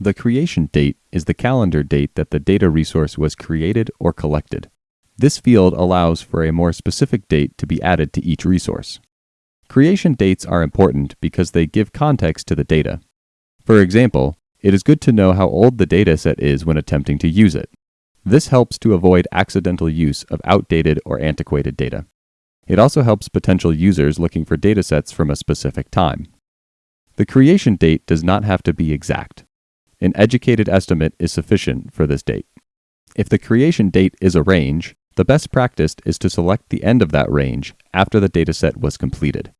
The creation date is the calendar date that the data resource was created or collected. This field allows for a more specific date to be added to each resource. Creation dates are important because they give context to the data. For example, it is good to know how old the dataset is when attempting to use it. This helps to avoid accidental use of outdated or antiquated data. It also helps potential users looking for datasets from a specific time. The creation date does not have to be exact. An educated estimate is sufficient for this date. If the creation date is a range, the best practice is to select the end of that range after the dataset was completed.